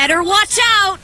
better watch out!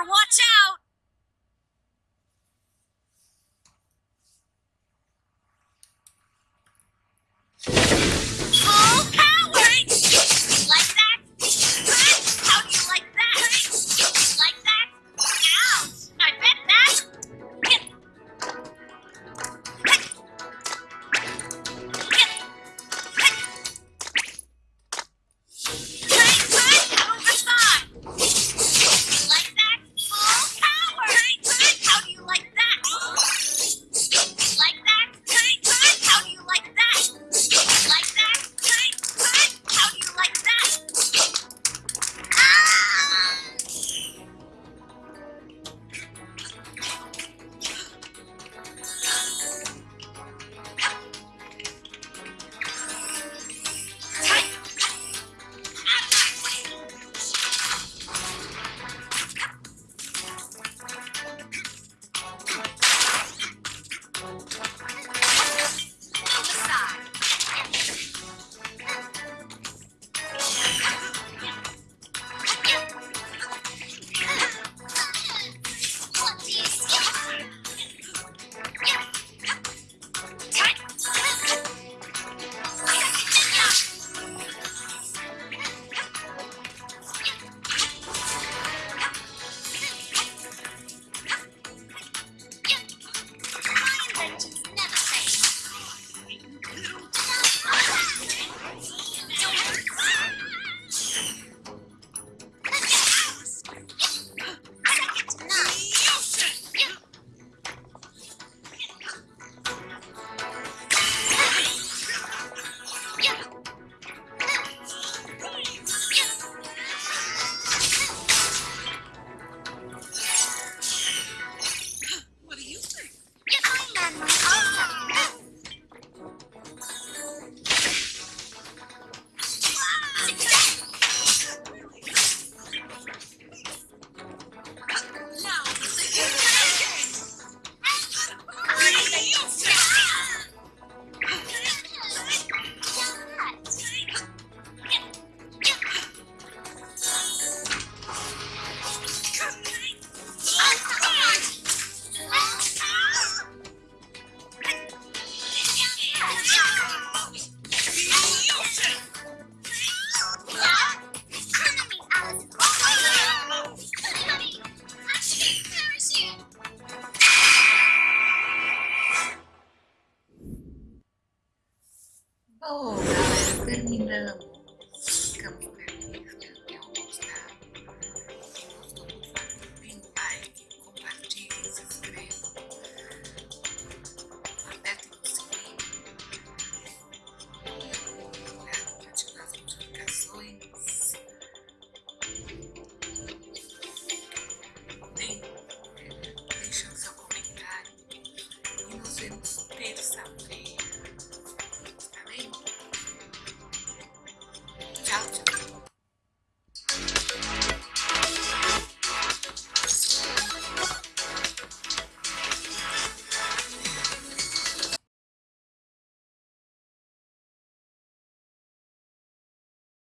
You